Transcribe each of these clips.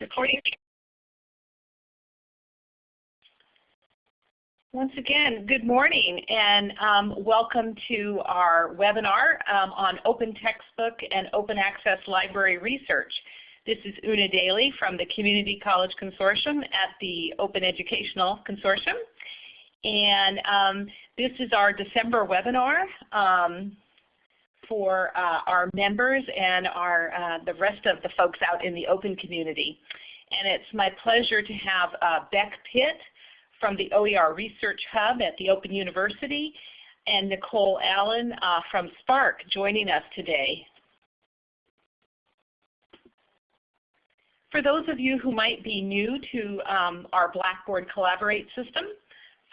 Recording. Once again, good morning and um, welcome to our webinar um, on open textbook and open access library research. This is Una Daly from the Community College Consortium at the Open Educational Consortium. And um, this is our December webinar um, for uh, our members and our, uh, the rest of the folks out in the open community. And it's my pleasure to have uh, Beck Pitt from the OER Research Hub at the Open University and Nicole Allen uh, from SPARC joining us today. For those of you who might be new to um, our Blackboard Collaborate system,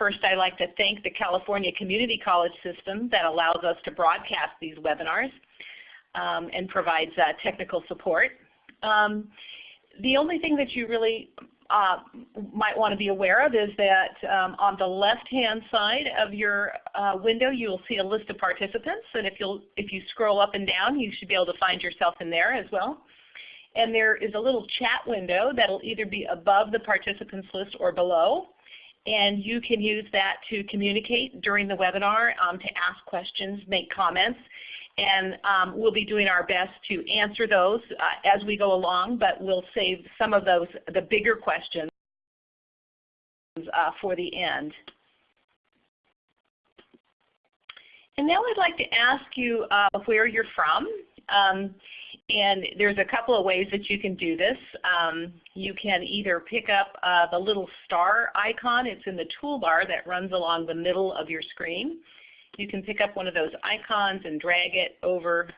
First, I'd like to thank the California Community College system that allows us to broadcast these webinars um, and provides uh, technical support. Um, the only thing that you really uh, might want to be aware of is that um, on the left-hand side of your uh, window you will see a list of participants and if, you'll, if you scroll up and down you should be able to find yourself in there as well. And there is a little chat window that will either be above the participants list or below and you can use that to communicate during the webinar, um, to ask questions, make comments, and um, we'll be doing our best to answer those uh, as we go along, but we'll save some of those, the bigger questions uh, for the end. And now I'd like to ask you uh, where you're from. Um, and there's a couple of ways that you can do this. Um, you can either pick up uh, the little star icon. It's in the toolbar that runs along the middle of your screen. You can pick up one of those icons and drag it over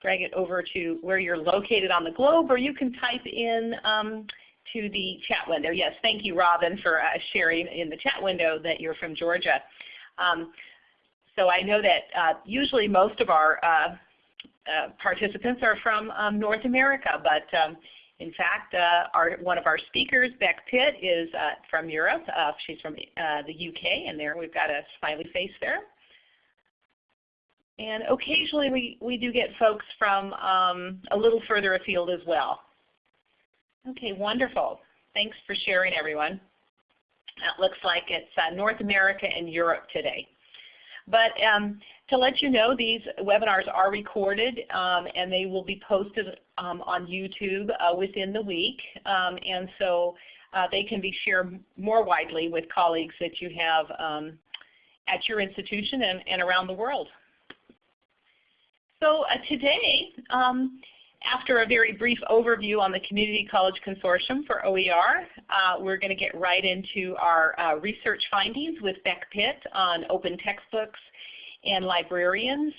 drag it over to where you're located on the globe, or you can type in um, to the chat window. Yes, thank you, Robin, for uh, sharing in the chat window that you're from Georgia. Um, so I know that uh, usually most of our uh, participants are from um, North America, but um, in fact, uh, our, one of our speakers, Beck Pitt, is uh, from Europe. Uh, she's from uh, the UK, and there we've got a smiley face there. And occasionally we, we do get folks from um, a little further afield as well. Okay, wonderful. Thanks for sharing, everyone. It looks like it's North America and Europe today. But um, to let you know, these webinars are recorded um, and they will be posted um, on YouTube uh, within the week. Um, and so uh, they can be shared more widely with colleagues that you have um, at your institution and, and, around the world. So uh, today, um, after a very brief overview on the Community College Consortium for OER, uh, we're going to get right into our uh, research findings with Beck Pitt on open textbooks and librarians.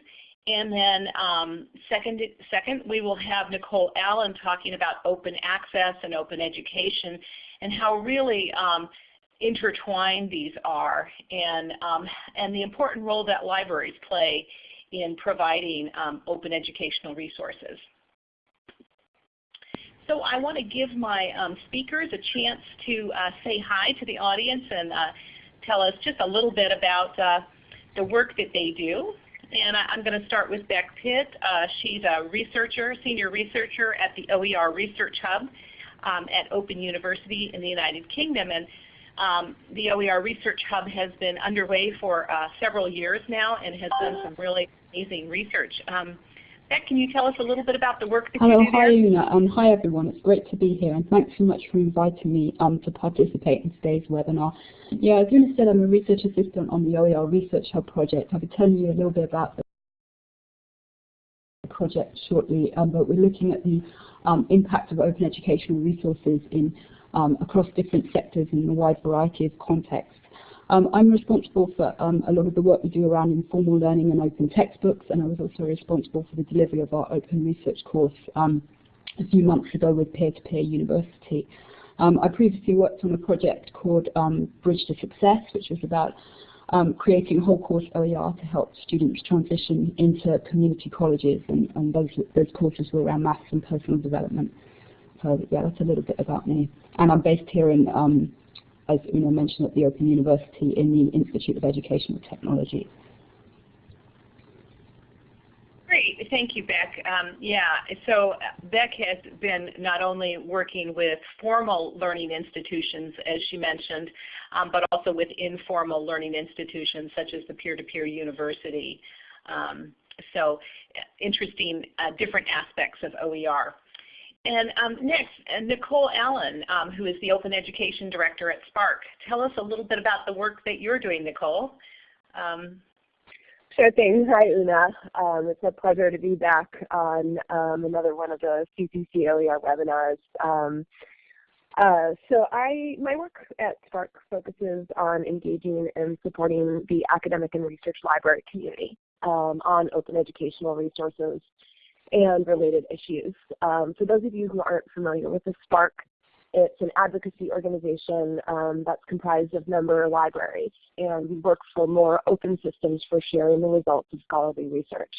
And then um, second, second, we will have Nicole Allen talking about open access and open education and how really um, intertwined these are and, um, and the important role that libraries play in providing um, open educational resources. So I want to give my um, speakers a chance to uh, say hi to the audience and uh, tell us just a little bit about uh, the work that they do. And I, am going to start with Beck Pitt. Uh, she's a researcher, senior researcher at the OER Research Hub um, at Open University in the United Kingdom. And um, the OER Research Hub has been underway for uh, several years now and has done some really amazing research. Um, Beck, can you tell us a little bit about the work that Hello, you do Hello hi there? Una, um, hi everyone. It's great to be here, and thanks so much for inviting me um, to participate in today's webinar. Yeah, as Una said, I'm a research assistant on the OER Research Hub project. I'll be telling you a little bit about the project shortly, um, but we're looking at the um, impact of open educational resources in um, across different sectors in a wide variety of contexts. Um, I'm responsible for um, a lot of the work we do around informal learning and open textbooks, and I was also responsible for the delivery of our open research course um, a few months ago with Peer-to-Peer -peer University. Um, I previously worked on a project called um, Bridge to Success, which was about um, creating a whole course OER to help students transition into community colleges, and, and those, those courses were around maths and personal development. So yeah, that's a little bit about me. And I'm based here in as Una mentioned, at the Open University in the Institute of Educational Technology. Great. thank you, Beck. Um, yeah, so Beck has been not only working with formal learning institutions, as she mentioned, um, but also with informal learning institutions such as the peer-to-peer -peer university. Um, so interesting uh, different aspects of OER. And um, next, uh, Nicole Allen, um, who is the Open Education Director at SPARC. Tell us a little bit about the work that you're doing, Nicole. Um, Sure thing. Hi, Una. Um, it's a pleasure to be back on um, another one of the CCC OER webinars. Um, uh, so I, my work at SPARC focuses on engaging and supporting the academic and research library community on open educational resources and related issues. Um, for those of you who aren't familiar with the SPARC it's an advocacy organization um, that's comprised of member libraries, and we work for more open systems for sharing the results of scholarly research.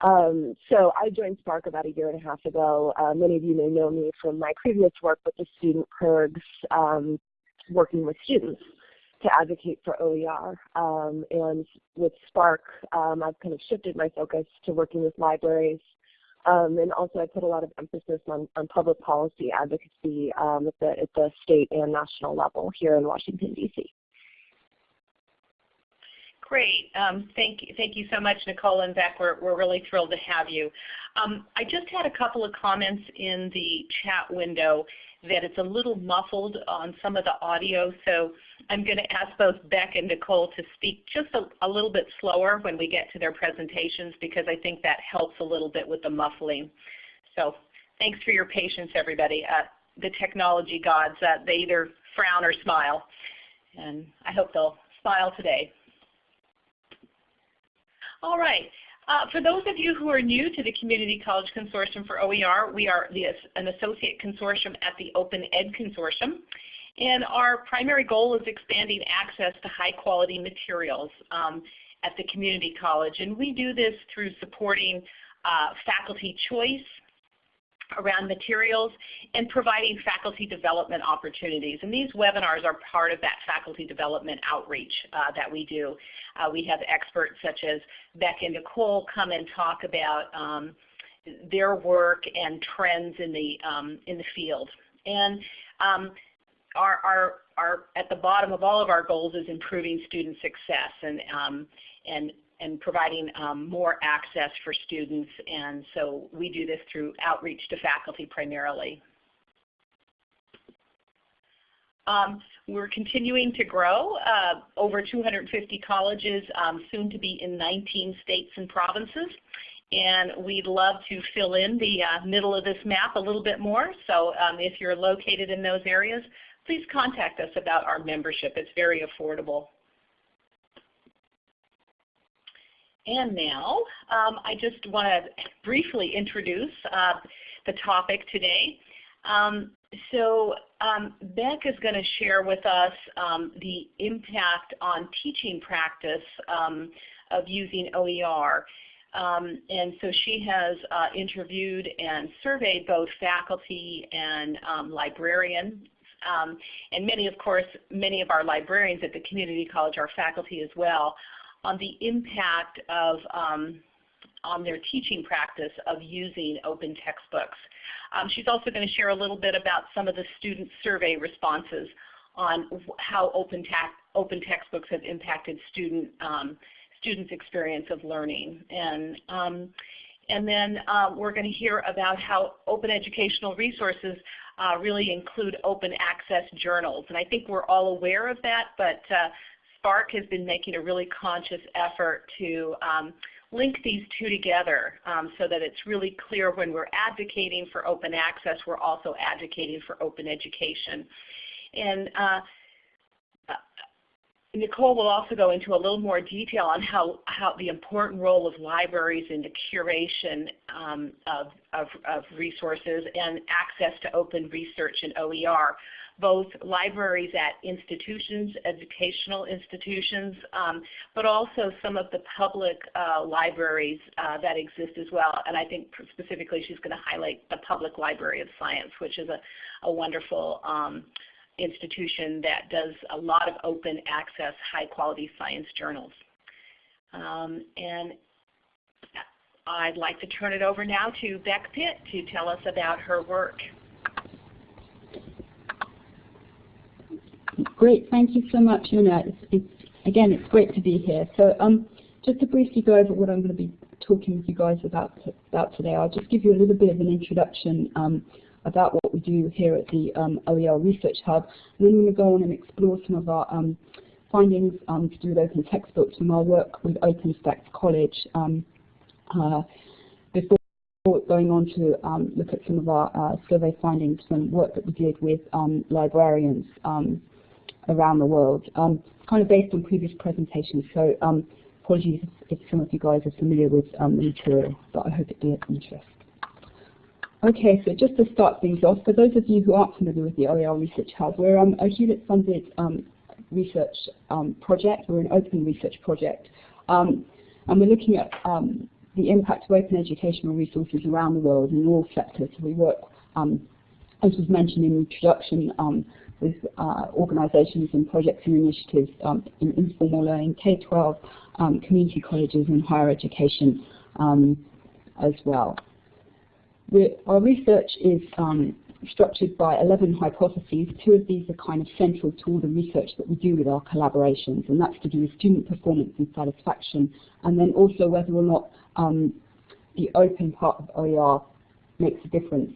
Um, so I joined SPARC about a year and a half ago. Uh, many of you may know me from my previous work with the student PIRGs, um, working with students to advocate for OER. Um, and with SPARC, um, I've kind of shifted my focus to working with libraries um, and also I put a lot of emphasis on, on public policy advocacy um, at, the, at the state and national level here in Washington, D.C. Great. Um, thank you. Thank you so much, Nicole and Beck. We're, we're really thrilled to have you. Um, I just had a couple of comments in the chat window that it's a little muffled on some of the audio, so I'm going to ask both Beck and Nicole to speak just a, a, little bit slower when we get to their presentations because I think that helps a little bit with the muffling. So thanks for your patience, everybody. Uh, the technology gods, uh, they either frown or smile, and I hope they'll smile today. All right. Uh, for those of you who are new to the Community College Consortium for OER, we are the, an associate consortium at the Open Ed Consortium. And our primary goal is expanding access to high quality materials um, at the community college. And we do this through supporting uh, faculty choice, around materials and providing faculty development opportunities. And these webinars are part of that faculty development outreach uh, that we do. Uh, we have experts such as Beck and Nicole come and talk about um, their work and trends in the, um, in the field. And um, our, our, our, at the bottom of all of our goals is improving student success and, um, and and providing um, more access for students. And so we do this through outreach to faculty primarily. Um, we're continuing to grow, uh, over 250 colleges, um, soon to be in 19 states and provinces. And we'd love to fill in the uh, middle of this map a little bit more. So um, if you're located in those areas, please contact us about our membership. It's very affordable. And now um, I just want to briefly introduce uh, the topic today. Um, so um, Beck is going to share with us um, the impact on teaching practice um, of using OER. Um, and so she has uh, interviewed and surveyed both faculty and librarians um, and many, of course, many of our librarians at the community college are faculty as well on the impact of um, on their teaching practice of using open textbooks. Um, she's also going to share a little bit about some of the student survey responses on how open, open textbooks have impacted student um, students' experience of learning. And, um, and then uh, we're going to hear about how open educational resources uh, really include open access journals. And I think we're all aware of that, but uh, SPARC has been making a really conscious effort to um, link these two together um, so that it's really clear when we're advocating for open access, we're also advocating for open education. And uh, uh, Nicole will also go into a little more detail on how, how the important role of libraries in the curation um, of, of, of resources and access to open research in OER both libraries at institutions, educational institutions, um, but also some of the public uh, libraries uh, that exist as well. And I think specifically she's going to highlight the Public Library of Science, which is a, a wonderful um, institution that does a lot of open access, high quality science journals. Um, and I'd like to turn it over now to Beck Pitt to tell us about her work. Great, thank you so much, Una. It's, it's, again, it's great to be here. So um, just to briefly go over what I'm going to be talking with you guys about, about today, I'll just give you a little bit of an introduction um, about what we do here at the um, OER Research Hub. And then I'm going to go on and explore some of our um, findings um, to do with open textbooks from our work with OpenStax College um, uh, before going on to um, look at some of our uh, survey findings from work that we did with um, librarians around the world, um, kind of based on previous presentations. So apologies if, if, some of you guys are familiar with the material, but I hope it be of interest. Okay, so just to start things off, for those of you who aren't familiar with the OER Research Hub, we're um, a Hewlett-funded um, research um, project. We're an open research project. Um, and we're looking at um, the impact of open educational resources around the world in all sectors. We work, um, as was mentioned in the introduction, with uh, organizations and projects and initiatives in informal learning, K-12, community colleges and higher education as well. Our research is um, structured by 11 hypotheses. Two of these are kind of central to all the research that we do with our collaborations, and that's to do with student performance and satisfaction, and then also whether or not um, the open part of OER makes a difference.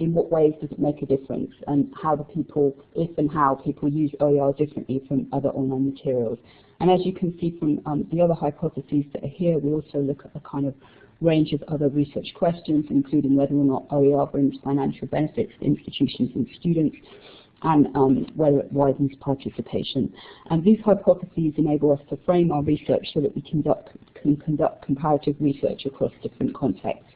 In what ways does it make a difference, and how do people, if and how people use OER differently from other online materials. And as you can see from um, the other hypotheses that are here, we also look at a kind of range of other research questions, including whether or not OER brings financial benefits to institutions and students, and um, whether it widens participation. And these hypotheses enable us to frame our research so that we conduct, can conduct comparative research across different contexts.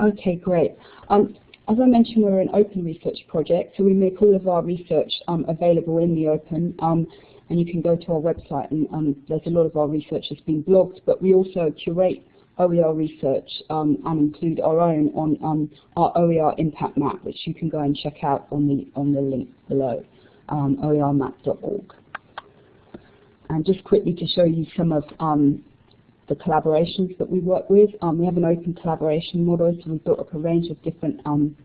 Okay, great. Um, as I mentioned, we're an open research project, so we make all of our research um, available in the open. Um, and you can go to our website, and um, there's a lot of our research that's been blogged, but we also curate OER research um, and include our own on um, our OER impact map, which you can go and check out on the, on the link below, um, oermap.org. And just quickly to show you some of the collaborations that we work with. Um, we have an open collaboration model, so we've built up a range of different um,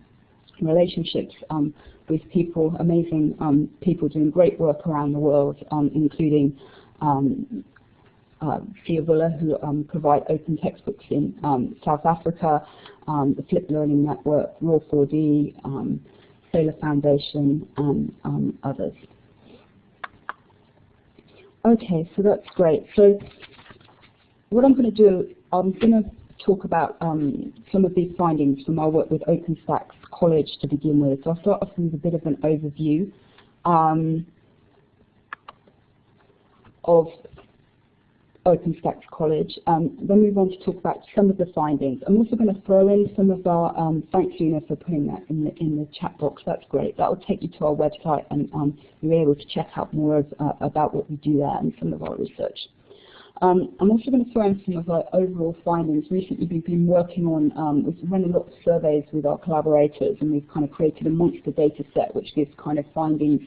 relationships um, with people, amazing um, people doing great work around the world, um, including um, uh, who um, provide open textbooks in South Africa, the Flip Learning Network, ROER4D, um, Saylor Foundation, and others. Okay, so that's great. So what I'm going to do, I'm going to talk about um, some of these findings from our work with OpenStax College to begin with. So I'll start off with a bit of an overview um, of OpenStax College, um, then move on to talk about some of the findings. I'm also going to throw in some of our, um, thanks Una for putting that in the, in the chat box, that's great. That will take you to our website and um, you're able to check out more of, uh, about what we do there and some of our research. Um, I'm also going to throw in some of our overall findings. Recently we've been working on, um, we've run a lot of surveys with our collaborators and we've kind of created a monster data set which gives kind of findings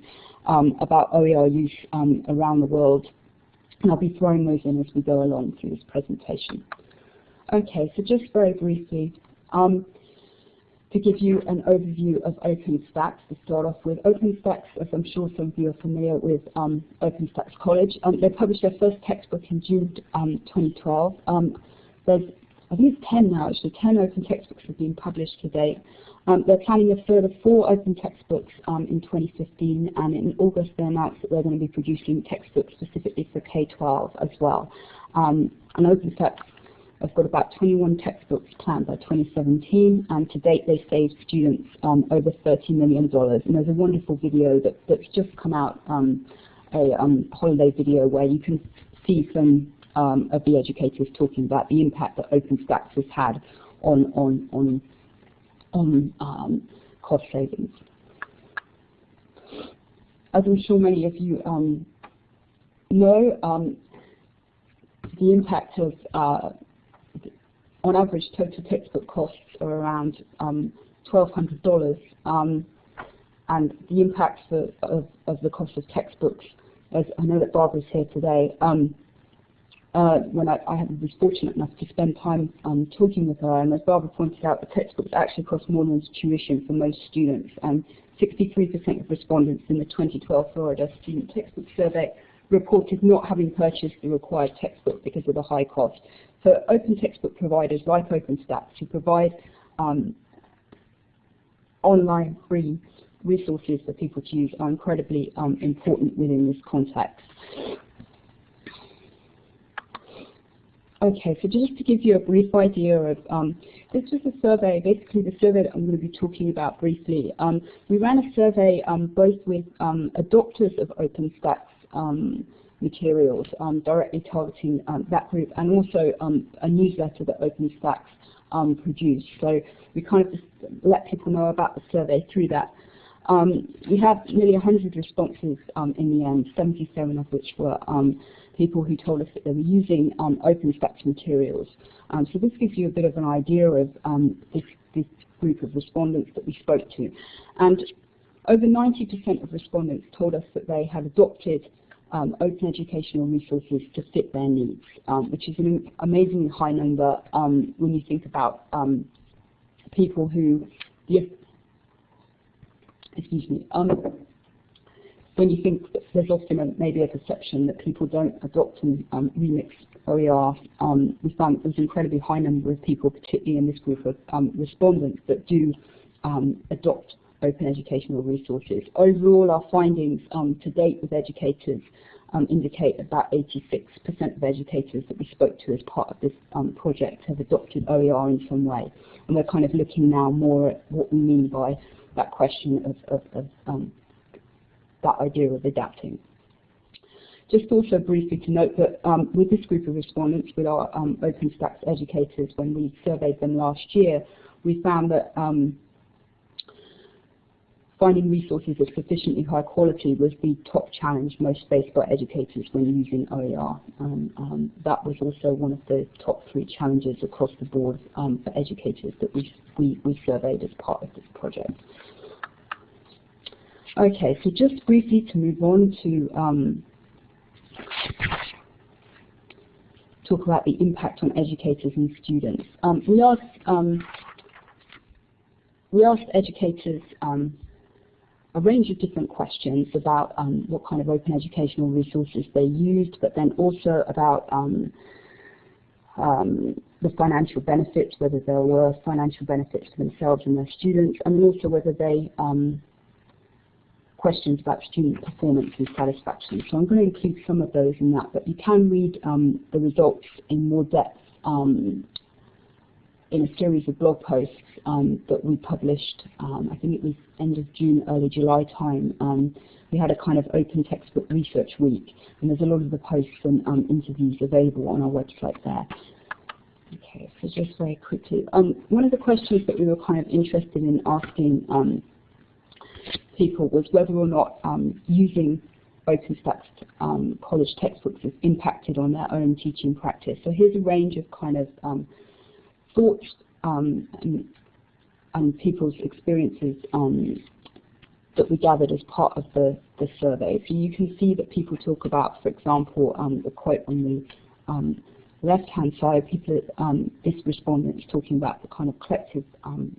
um, about OER use um, around the world. And I'll be throwing those in as we go along through this presentation. Okay, so just very briefly, um, to give you an overview of OpenStax to start off with. OpenStax, as I'm sure some of you are familiar with um, OpenStax College, um, they published their first textbook in June um, 2012. Um, there's, I think it's 10 now actually, 10 open textbooks have been published to date. Um, they're planning a further four open textbooks um, in 2015 and in August they announced that they're going to be producing textbooks specifically for K-12 as well. and OpenStax I've got about 21 textbooks planned by 2017, and to date they saved students um, over $30 million. And there's a wonderful video that, that's just come out, um, a um, holiday video where you can see some um, of the educators talking about the impact that OpenStax has had on, on, on, on um, cost savings. As I'm sure many of you um, know, the impact of uh, on average, total textbook costs are around um, $1,200. Um, and the impact for, of, of, the cost of textbooks as I know that Barbara's here today, um, uh, when I, I was fortunate enough to spend time um, talking with her, and as Barbara pointed out, the textbooks actually cost more than tuition for most students, and 63% of respondents in the 2012 Florida Student Textbook Survey reported not having purchased the required textbook because of the high cost. So open textbook providers like OpenStax who provide um, online free resources for people to use are incredibly um, important within this context. Okay, so just to give you a brief idea of, um, this was a survey, basically the survey that I'm going to be talking about briefly. Um, we ran a survey um, both with um, adopters of OpenStax materials, um, directly targeting that group, and also a newsletter that OpenStax produced. So we kind of just let people know about the survey through that. we had nearly 100 responses in the end, 77 of which were people who told us that they were using um, OpenStax materials. Um, so this gives you a bit of an idea of um, this, this, group of respondents that we spoke to. And over 90% of respondents told us that they had adopted um, open educational resources to fit their needs, um, which is an amazingly high number um, when you think about people who, excuse me, when you think that there's often a, maybe a perception that people don't adopt and um, remix OER, um, we found there's an incredibly high number of people, particularly in this group of um, respondents, that do um, adopt open educational resources. Overall, our findings um, to date with educators um, indicate about 86% of educators that we spoke to as part of this project have adopted OER in some way. And we're kind of looking now more at what we mean by that question of, of, of that idea of adapting. Just also briefly to note that um, with this group of respondents, with our um, OpenStax educators, when we surveyed them last year, we found that um, finding resources of sufficiently high quality was the top challenge most faced by educators when using OER. Um, um, that was also one of the top three challenges across the board um, for educators that we, we, we surveyed as part of this project. Okay, so just briefly to move on to um, talk about the impact on educators and students. Um, we asked um, we asked educators um, a range of different questions about um, what kind of open educational resources they used, but then also about um, the financial benefits, whether there were financial benefits to themselves and their students, and also whether they questions about student performance and satisfaction. So I'm going to include some of those in that, but you can read um, the results in more depth um, in a series of blog posts um, that we published, um, I think it was end of June, early July time. Um, we had a kind of open textbook research week, and there's a lot of the posts and um, interviews available on our website there. Okay, so just very quickly. one of the questions that we were kind of interested in asking people was whether or not um, using OpenStax um, college textbooks has impacted on their own teaching practice. So here's a range of kind of um, thoughts um, and, and, people's experiences um, that we gathered as part of the, the survey. So you can see that people talk about, for example, um, the quote on the left-hand side, people, this respondent is talking about the kind of collective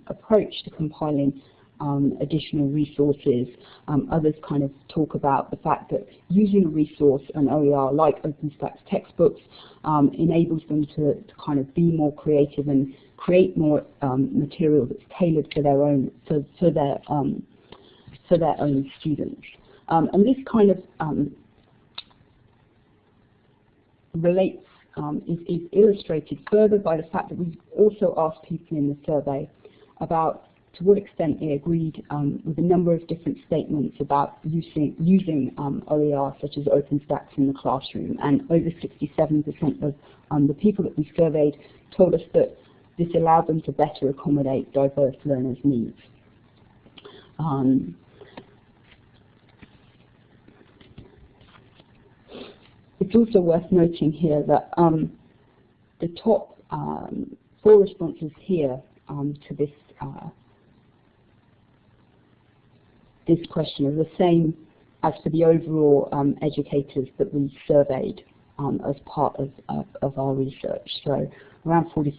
approach to compiling um, additional resources. Um, others kind of talk about the fact that using a resource, an OER like OpenStax textbooks, um, enables them to, to, kind of be more creative and create more um, material that's tailored for their own for, for their um, for their own students. Um, and this kind of relates is, is illustrated further by the fact that we also asked people in the survey about to what extent they agreed um, with a number of different statements about using, using um, OER such as OpenStax in the classroom. And over 67% of um, the people that we surveyed told us that this allowed them to better accommodate diverse learners' needs. Um, it's also worth noting here that um, the top um, four responses here to this uh, this question are the same as for the overall um, educators that we surveyed um, as part of, of, of, our research, so around 40,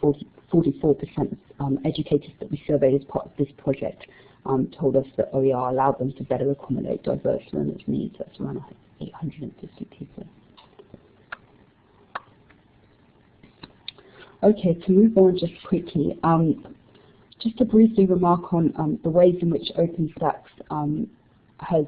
44% um, educators that we surveyed as part of this project um, told us that OER allowed them to better accommodate diverse learners' needs. That's around 850 people. Okay, to move on just quickly, um, just to briefly remark on um, the ways in which OpenStax um, has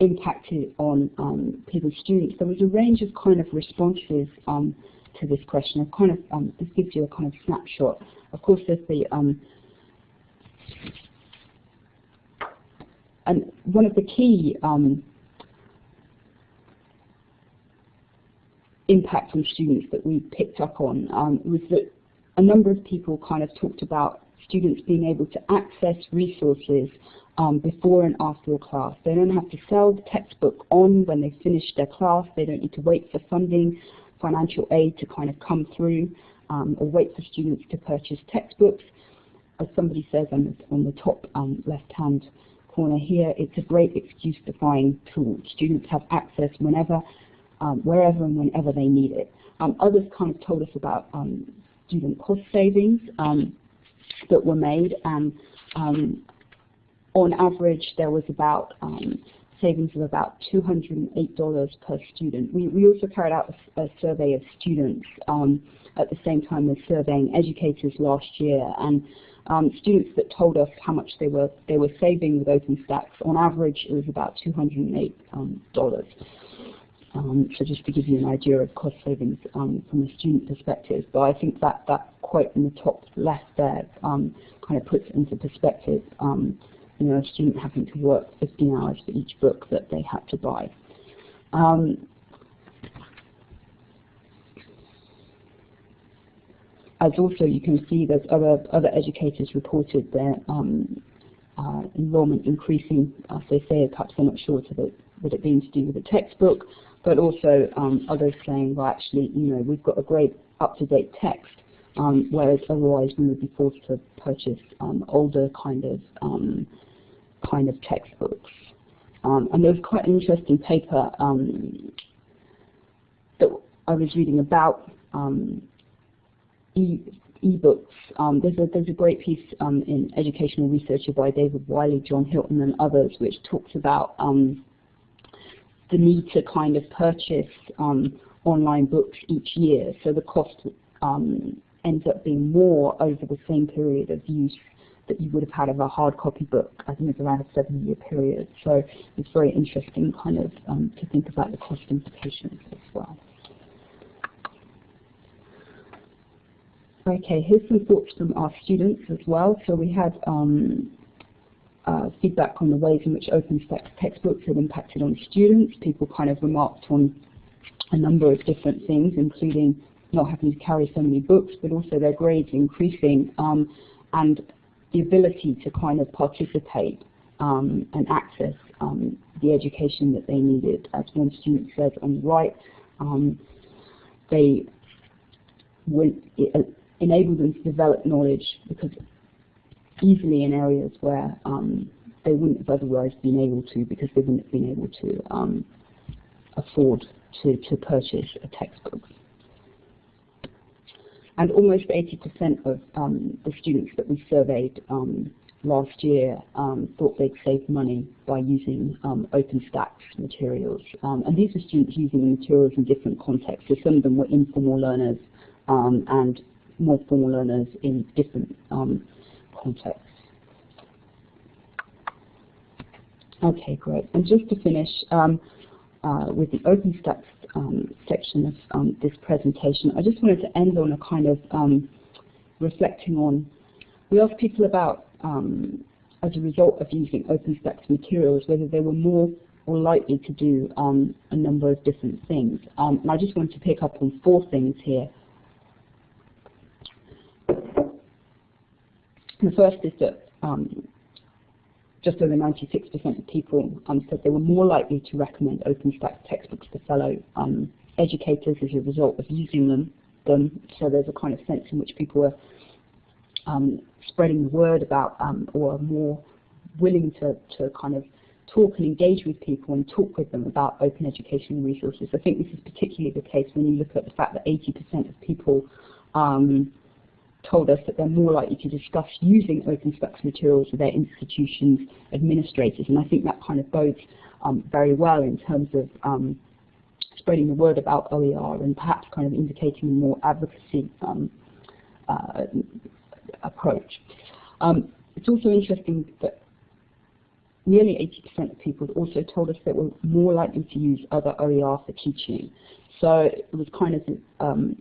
impacted on um, people's students. There was a range of kind of responses um, to this question. Kind of um, this gives you a kind of snapshot. Of course, there's the and one of the key impacts on students that we picked up on um, was that a number of people kind of talked about students being able to access resources um, before and after a class. They don't have to sell the textbook on when they finish their class. They don't need to wait for funding, financial aid to kind of come through um, or wait for students to purchase textbooks. As somebody says on the, on the top um, left-hand corner here, it's a great excuse-defying tool. Students have access whenever um, wherever and whenever they need it. Um, others kind of told us about um, student cost savings um, that were made, and um, on average there was about savings of about $208 per student. We, we also carried out a, a survey of students at the same time as surveying educators last year, and um, students that told us how much they were they were saving with OpenStax. On average, it was about $208. Um, um, so just to give you an idea of cost savings um, from a student perspective, but I think that that quote in the top left there um, kind of puts into perspective. Um, you know, a student having to work 15 hours for each book that they had to buy. Um, as also you can see there's other other educators reported their um, uh, enrollment increasing, as they say, perhaps they're not sure of it, that it being to do with a textbook, but also um, others saying, well, actually, you know, we've got a great up-to-date text, um, whereas otherwise we would be forced to purchase um, older kind of um, kind of textbooks. Um, and there was quite an interesting paper that I was reading about e ebooks. Um, there's, a, there's a great piece um, in Educational Researcher by David Wiley, John Hilton, and others, which talks about um, the need to kind of purchase um, online books each year. So the cost um, ends up being more over the same period of use that you would have had of a hard copy book. I think it's around a seven-year period. So it's very interesting kind of um, to think about the cost implications as well. Okay, here's some thoughts from our students as well. So we had um, uh, feedback on the ways in which open OpenStax textbooks have impacted on students. People kind of remarked on a number of different things, including not having to carry so many books, but also their grades increasing um, and the ability to kind of participate um, and access um, the education that they needed. As one student said on the right, um, they would, it enabled them to develop knowledge because easily in areas where um, they wouldn't have otherwise been able to because they wouldn't have been able to um, afford to, to purchase a textbook. And almost 80% of um, the students that we surveyed um, last year um, thought they'd save money by using um, OpenStax materials. and these are students using the materials in different contexts. So some of them were informal learners and more formal learners in different Okay, great. And just to finish um, uh, with the OpenStax um, section of um, this presentation, I just wanted to end on a kind of um, reflecting on, we asked people about, um, as a result of using OpenStax materials, whether they were more or likely to do um, a number of different things. and I just wanted to pick up on four things here. The first is that um, just over 96% of people um, said they were more likely to recommend OpenStax textbooks to fellow um, educators as a result of using them. them. So there's a kind of sense in which people are um, spreading the word about um, or are more willing to, to kind of talk and engage with people and talk with them about open educational resources. I think this is particularly the case when you look at the fact that 80% of people um, told us that they're more likely to discuss using OpenStax materials with their institutions administrators. And I think that kind of bodes um, very well in terms of um, spreading the word about OER and perhaps kind of indicating a more advocacy um, uh, approach. Um, it's also interesting that nearly 80% of people also told us they were more likely to use other OER for teaching. So it was kind of um,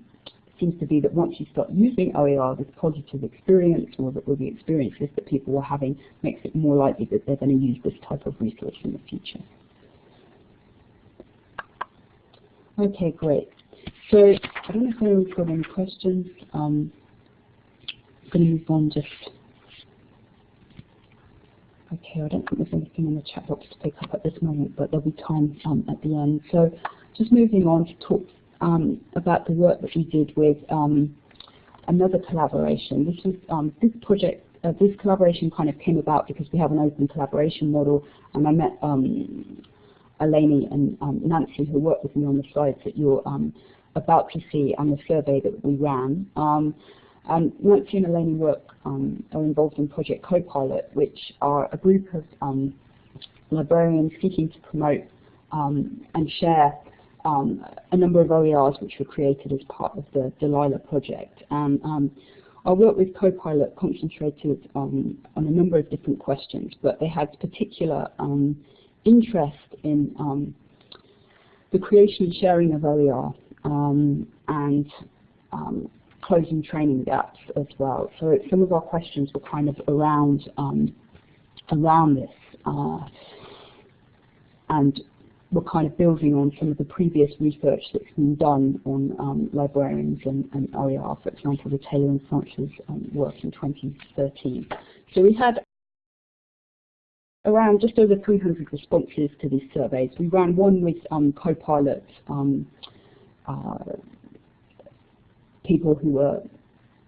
seems to be that once you start using OER, this positive experience or the, or the experiences that people were having makes it more likely that they're going to use this type of resource in the future. Okay, great. So I don't know if anyone's got any questions. Um, I'm going to move on just. Okay, I don't think there's anything in the chat box to pick up at this moment, but there'll be time um, at the end. So just moving on to talk um, about the work that we did with um, another collaboration. This was um, this project, uh, this collaboration kind of came about because we have an open collaboration model, and I met um, Eleni and um, Nancy who worked with me on the slides that you're um, about to see on the survey that we ran. and Nancy and Eleni work are involved in Project Copilot, which are a group of librarians seeking to promote and share um, a number of OERs which were created as part of the DELILA project. And um, our work with Copilot concentrated on, on a number of different questions, but they had particular um, interest in um, the creation and sharing of OER um, and um, closing training gaps as well. So some of our questions were kind of around around this. Uh, and we're kind of building on some of the previous research that's been done on um, librarians and, and, OER, for example, the Taylor and Sanchez um, work in 2013. So we had around just over 300 responses to these surveys. We ran one with um, Copilot um, uh, people who were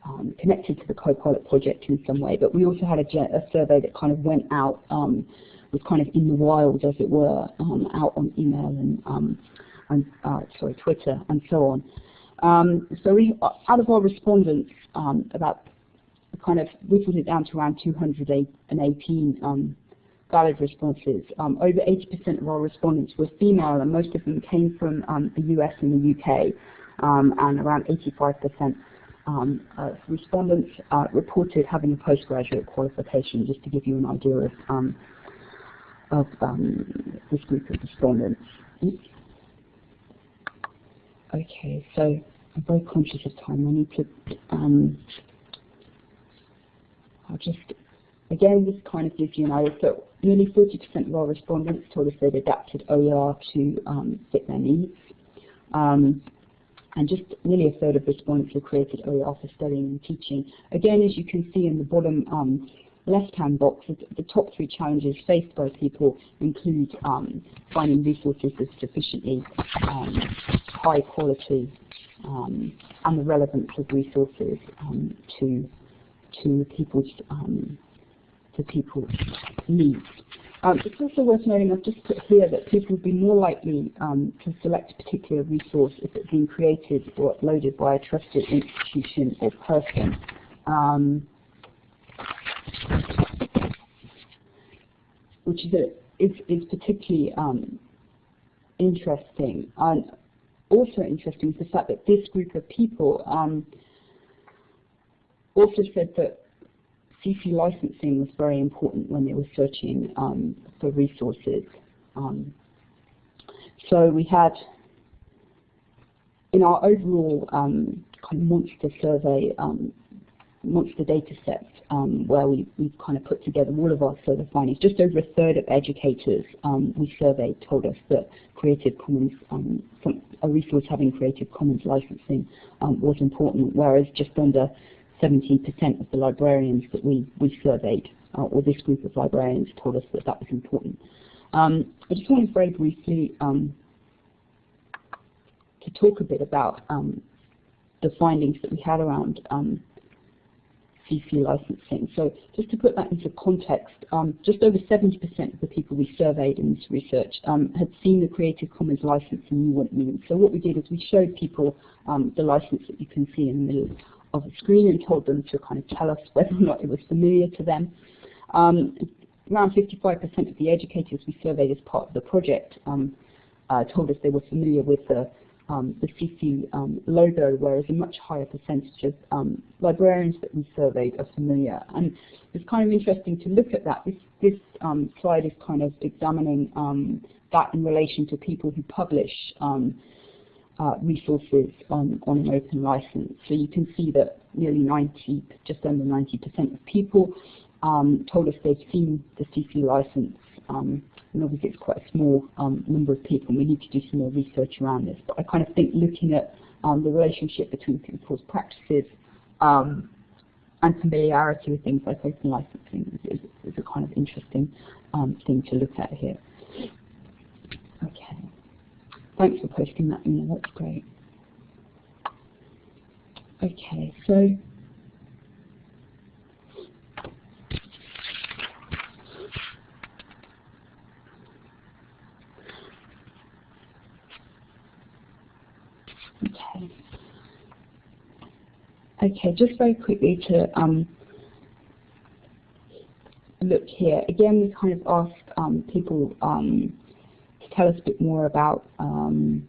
um, connected to the Copilot project in some way, but we also had a, a survey that kind of went out um, was kind of in the wild, as it were, um, out on email and, um, and uh, sorry, Twitter and so on. Um, so we, out of our respondents, um, about kind of whittled it down to around 218 um, valid responses. Um, over 80% of our respondents were female, and most of them came from the US and the UK, and around 85% um, uh, respondents uh, reported having a postgraduate qualification, just to give you an idea of um, um, this group of respondents. Okay, so I'm very conscious of time. I need to, um, I'll just, again, this kind of gives you an idea. So nearly 40% of our respondents told us they'd adapted OER to um, fit their needs. Um, and just nearly a third of respondents have created OER for studying and teaching. Again, as you can see in the bottom um, left-hand box, the top three challenges faced by people include um, finding resources of sufficiently um, high quality um, and the relevance of resources um, to to people's um, to people's needs. Um, it's also worth noting, I've just put here that people would be more likely to select a particular resource if it's been created or uploaded by a trusted institution or person. Which is, a, is, is particularly um, interesting. And also interesting is the fact that this group of people um, also said that CC licensing was very important when they were searching um, for resources. Um, so we had, in our overall um, kind of monster survey, um, monster data sets um, where we, we've kind of put together all of our survey findings. Just over a third of educators um, we surveyed told us that Creative Commons, um, some, a resource having Creative Commons licensing um, was important, whereas just under 17% of the librarians that we, we surveyed, uh, or this group of librarians told us that that was important. Um, I just wanted very briefly um, to talk a bit about the findings that we had around CC licensing. So just to put that into context, um, just over 70% of the people we surveyed in this research um, had seen the Creative Commons license and knew what it means. So what we did is we showed people um, the license that you can see in the middle of the screen and told them to kind of tell us whether or not it was familiar to them. Um, around 55% of the educators we surveyed as part of the project um, uh, told us they were familiar with the the CC um, logo, whereas a much higher percentage of um, librarians that we surveyed are familiar. And it's kind of interesting to look at that. This, this um, slide is kind of examining um, that in relation to people who publish um, uh, resources on, on an open license. So you can see that nearly 90, just under 90% of people told us they've seen the CC license um, and obviously it's quite a small um, number of people and we need to do some more research around this. But I kind of think looking at um, the relationship between people's practices um, and familiarity with things like open licensing is, is a kind of interesting um, thing to look at here. Okay. Thanks for posting that, Una, that's great. Okay, so Okay, just very quickly to um, look here. Again, we kind of asked um, people um, to tell us a bit more about, um,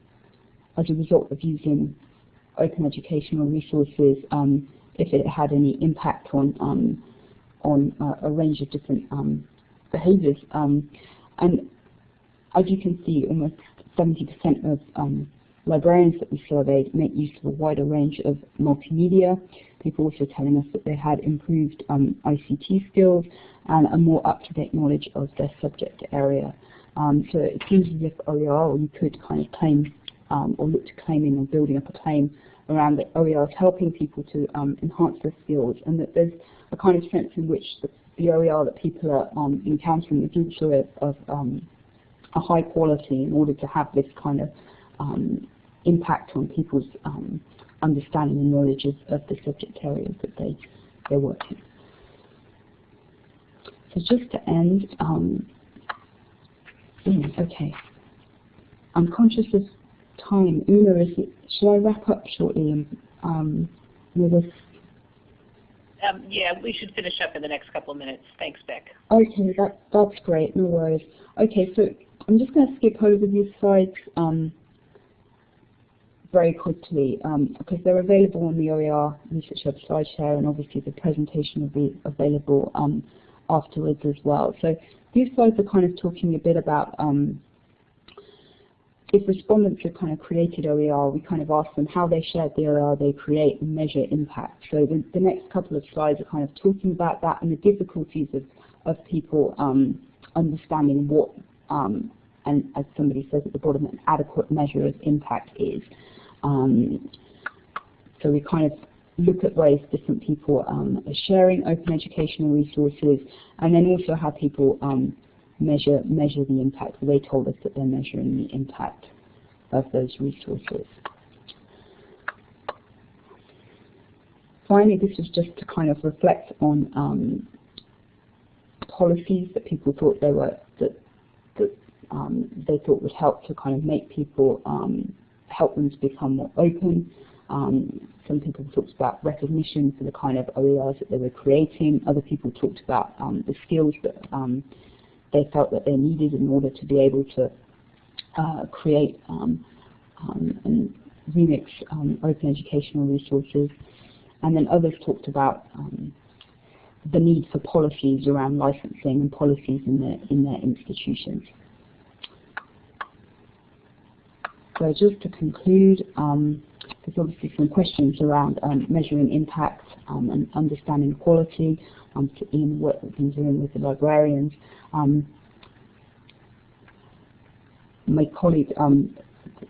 as a result of using open educational resources, um, if it had any impact on um, on uh, a range of different behaviors. and as you can see, almost 70% of Librarians that we surveyed make use of a wider range of multimedia. People also telling us that they had improved um, ICT skills and a more up-to-date knowledge of their subject area. Um, so it seems as if OER, or you could kind of claim um, or look to claiming or building up a claim around that OER is helping people to um, enhance their skills and that there's a kind of sense in which the, the OER that people are um, encountering is also of, um, a high quality in order to have this kind of um, impact on people's um, understanding and knowledge of, of, the subject areas that they, they work in. So just to end, um, okay, I'm conscious of time. Una, is it, shall I wrap up shortly um, with this? Um, yeah, we should finish up in the next couple of minutes. Thanks, Beck. Okay, that, that's great. No worries. Okay, so I'm just going to skip over these slides. Um, very quickly um, because they're available on the OER Research Hub SlideShare and obviously the presentation will be available um, afterwards as well. So these slides are kind of talking a bit about um, if respondents have kind of created OER, we kind of ask them how they shared the OER they create and measure impact. So the, the next couple of slides are kind of talking about that and the difficulties of, of people um, understanding what, um, and as somebody says at the bottom, an adequate measure of impact is. Um, so we kind of look at ways different people um, are sharing open educational resources, and then also how people um, measure measure the impact. They told us that they're measuring the impact of those resources. Finally, this is just to kind of reflect on um, policies that people thought they were that that um, they thought would help to kind of make people um, help them to become more open. Um, some people talked about recognition for the kind of OERs that they were creating. Other people talked about um, the skills that um, they felt that they needed in order to be able to uh, create um, um, and remix um, open educational resources. And then others talked about the need for policies around licensing and policies in their, in their institutions. So just to conclude, um, there's obviously some questions around um, measuring impact um, and understanding quality um, in what we've been doing with the librarians. Um, my colleague, um,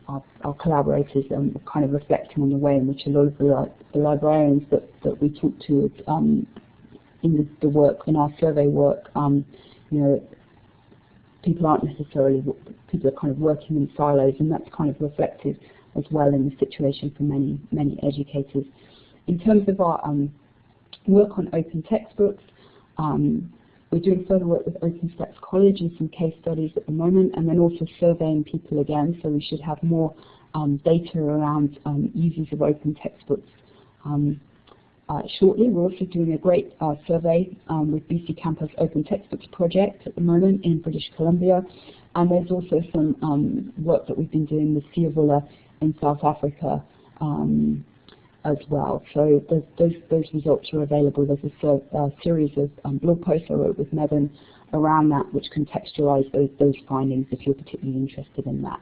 our, our, collaborators, um, are kind of reflecting on the way in which a lot of the, the librarians that, that we talk to in the, the, work, in our survey work, you know, people aren't necessarily, people are kind of working in silos and that's kind of reflected as well in the situation for many, many educators. In terms of our um, work on open textbooks. Um, we're doing further work with OpenStax College and some case studies at the moment, and then also surveying people again, so we should have more um, data around um, users of open textbooks um, shortly. We're also doing a great uh, survey um, with BC Campus Open Textbooks Project at the moment in British Columbia. And there's also some um, work that we've been doing with Siyavula in South Africa um, as well. So those, those results are available. There's a, a series of um, blog posts I wrote with Megan around that which contextualize those, those findings if you're particularly interested in that.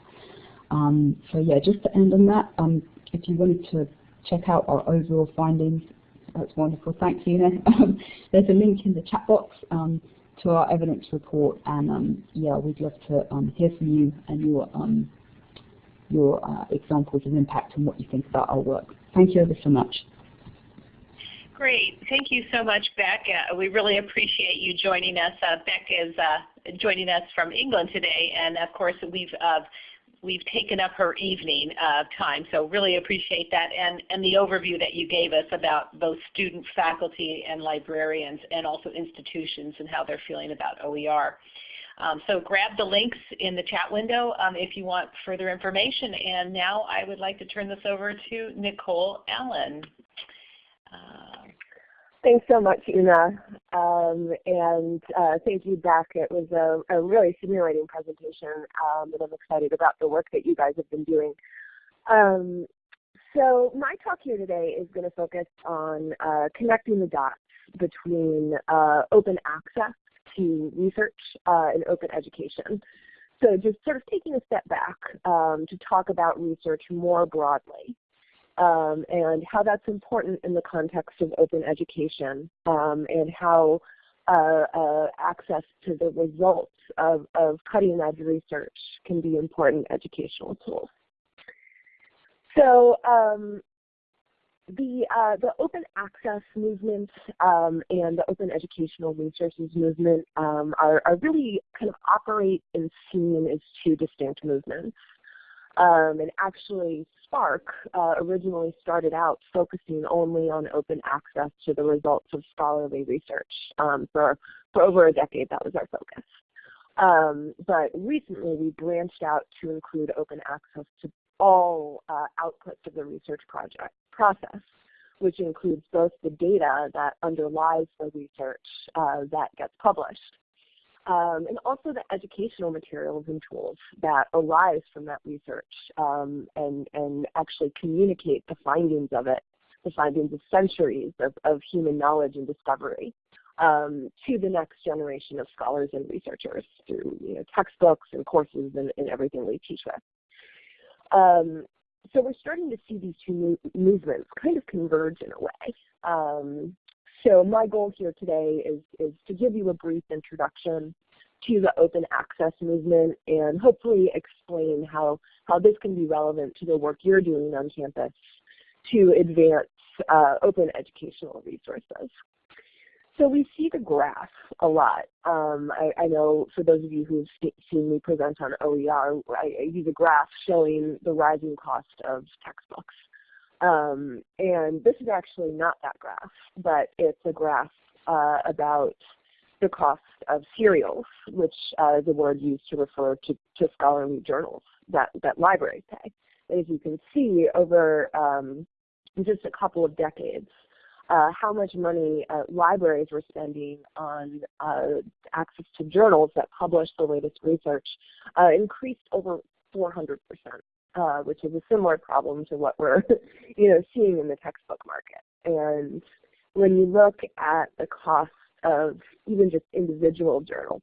Um, so yeah, just to end on that, um, if you wanted to check out our overall findings, that's wonderful. Thank you. Um, there's a link in the chat box um, to our evidence report, and um, yeah, we'd love to hear from you and your your uh, examples of impact and what you think about our work. Thank you ever so much. Great. Thank you so much, Beck. Uh, we really appreciate you joining us. Uh, Beck is uh, joining us from England today, and of course we've uh, we've taken up her evening uh, time. So really appreciate that and, and the overview that you gave us about both student, faculty, and librarians and also institutions and how they're feeling about OER. Um, so grab the links in the chat window um, if you want further information. And now I would like to turn this over to Nicole Allen. Uh, Thanks so much, Una. Um, and uh, thank you, Beck. It was a, a really stimulating presentation, um, and I'm excited about the work that you guys have been doing. Um, so my talk here today is going to focus on uh, connecting the dots between uh, open access to research uh, and open education. So just sort of taking a step back um, to talk about research more broadly um, and how that's important in the context of open education um, and how uh, uh, access to the results of, of cutting edge research can be important educational tools. So um, the, uh, the open access movement um, and the open educational resources movement um, are, are really kind of operate and seen as two distinct movements. Um, and actually SPARC uh, originally started out focusing only on open access to the results of scholarly research. Um, for, for over a decade, that was our focus. Um, but recently, we branched out to include open access to all uh, outputs of the research project process, which includes both the data that underlies the research uh, that gets publised, um, and also the educational materials and tools that arise from that research um, and, and actually communicate the findings of it, the findings of centuries of, of human knowledge and discovery um, to the next generation of scholars and researchers through you know, textbooks and courses and, and everything we teach with. Um, so we're starting to see these two movements kind of converge in a way. So my goal here today is, is to give you a brief introduction to the open access movement and hopefully explain how, how this can be relevant to the work you're doing on campus to advance uh, open educational resources. So we see the graph a lot. Um, I, I, know for those of you who've seen me present on OER, I, I use a graph showing the rising cost of textbooks. Um, and this is actually not that graph, but it's a graph uh, about the cost of serials, which uh, is a word used to refer to, to scholarly journals that, that libraries pay. And as you can see, over um, just a couple of decades, uh, how much money uh, libraries were spending on uh, access to journals that publish the latest research uh, increased over 400 percent. Uh, which is a similar problem to what we're, you know, seeing in the textbook market. And when you look at the cost of even just individual journals,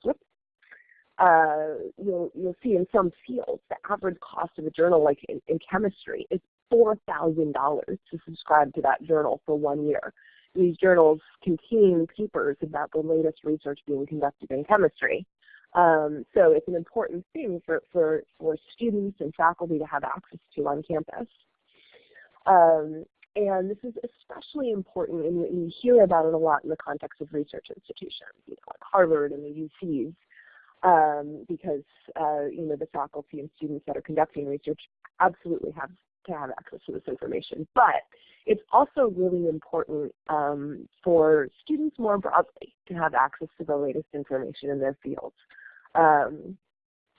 uh, you'll you'll see in some fields the average cost of a journal, like in, in chemistry, is four thousand dollars to subscribe to that journal for one year. These journals contain papers about the latest research being conducted in chemistry. Um, so it's an important thing for, for, for students and faculty to have access to on campus. Um, and this is especially important, and you hear about it a lot in the context of research institutions, you know, like Harvard and the UCs, um, because uh, you know the faculty and students that are conducting research absolutely have to have access to this information. But it's also really important um, for students more broadly to have access to the latest information in their fields. Um,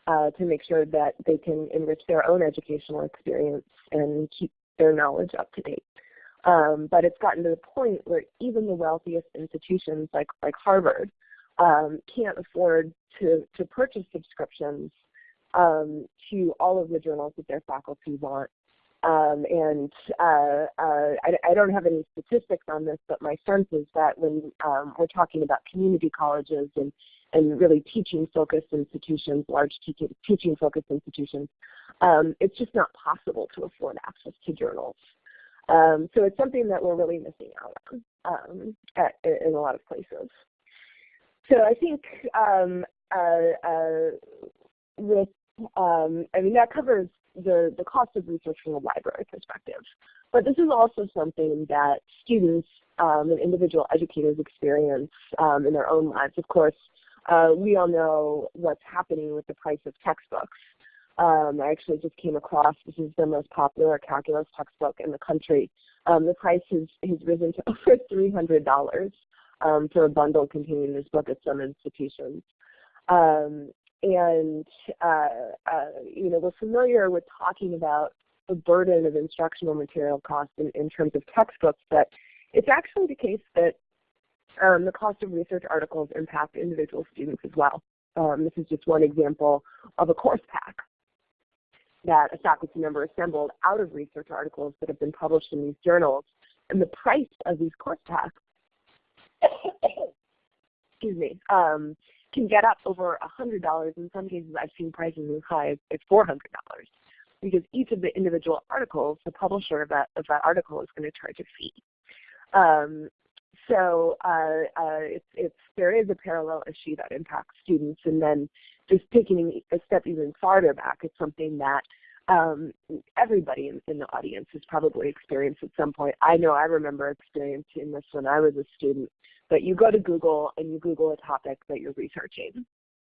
uh, to make sure that they can enrich their own educational experience and keep their knowledge up to date. Um, but it's gotten to the point where even the wealthiest institutions like, like Harvard um, can't afford to, to purchase subscriptions um, to all of the journals that their faculty want. Um, and uh, uh, I, I, don't have any statistics on this, but my sense is that when um, we're talking about community colleges and, and really teaching-focused institutions, large teaching-focused institutions, um, it's just not possible to afford access to journals. Um, so it's something that we're really missing out on um, at, in a lot of places. So I think um, uh, uh, with, um, I mean, that covers the, the cost of research from a library perspective. But this is also something that students um, and individual educators experience um, in their own lives. Of course, uh, we all know what's happening with the price of textbooks. Um, I actually just came across, this is the most popular calculus textbook in the country. Um, the price has, has risen to over $300 um, for a bundle containing this book at some institutions. Um, and, uh, uh, you know, we're familiar with talking about the burden of instructional material costs in, in terms of textbooks, but it's actually the case that um, the cost of research articles impact individual students as well. Um, this is just one example of a course pack that a faculty member assembled out of research articles that have been published in these journals. And the price of these course packs, excuse me, um, can get up over $100. In some cases, I've seen prices as high as $400 because each of the individual articles, the publisher of that, of that article is going to charge a fee. Um, so uh, uh, it's, it's, there is a parallel issue that impacts students. And then just taking a step even farther back, it's something that um, everybody in, in, the audience has probably experienced at some point. I know I remember experiencing this when I was a student, but you go to Google and you Google a topic that you're researching,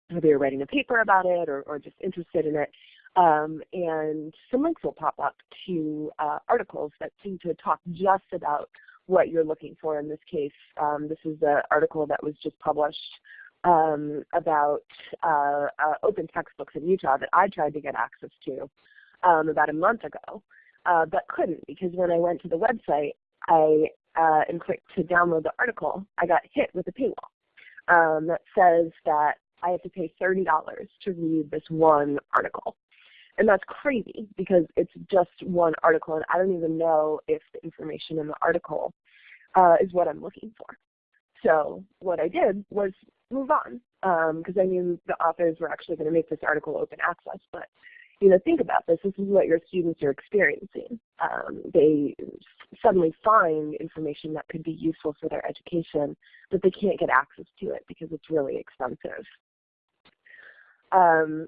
whether you're writing a paper about it or, or just interested in it, um, and some links will pop up to uh, articles that seem to talk just about what you're looking for. In this case, um, this is an article that was just published um, about uh, uh, open textbooks in Utah that I tried to get access to um, about a month ago, uh, but couldn't because when I went to the website I uh, and clicked to download the article, I got hit with a paywall um, that says that I have to pay $30 to read this one article. And that's crazy because it's just one article and I don't even know if the information in the article uh, is what I'm looking for. So what I did was move on because um, I knew the authors were actually going to make this article open access. But you know, think about this. This is what your students are experiencing. Um, they suddenly find information that could be useful for their education, but they can't get access to it because it's really expensive. Um,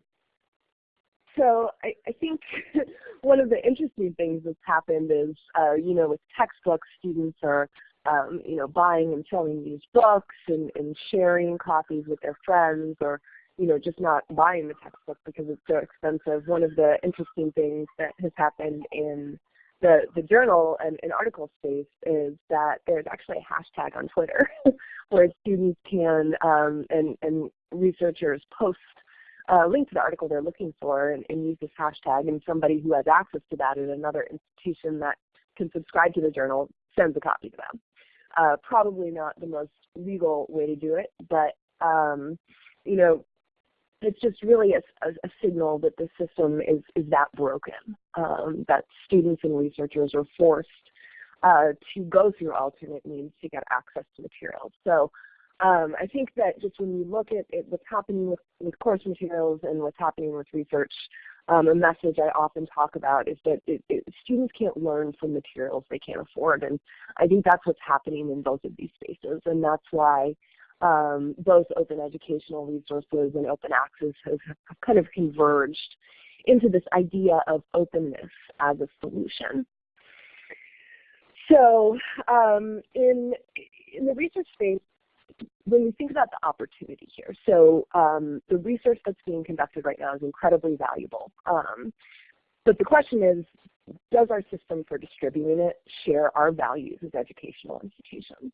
so I, I think one of the interesting things that's happened is, uh, you know, with textbooks, students are, um, you know, buying and selling these books and, and sharing copies with their friends or, you know, just not buying the textbook because it's so expensive. One of the interesting things that has happened in the, the journal and, and article space is that there's actually a hashtag on Twitter where students can um, and, and researchers post uh, link to the article they're looking for and, and, use this hashtag, and somebody who has access to that at another institution that can subscribe to the journal sends a copy to them. Uh, probably not the most legal way to do it, but um, you know, it's just really a, a, a, signal that the system is, is that broken, um, that students and researchers are forced uh, to go through alternate means to get access to materials. So um, I think that just when you look at it, what's happening with, with course materials and what's happening with research, um, a message I often talk about is that it, it, students can't learn from materials they can't afford. And I think that's what's happening in both of these spaces. And that's why um, both open educational resources and open access have, have kind of converged into this idea of openness as a solution. So um, in, in the research space, when we think about the opportunity here, so um, the research that's being conducted right now is incredibly valuable. Um, but the question is, does our system for distributing it share our values as educational institutions?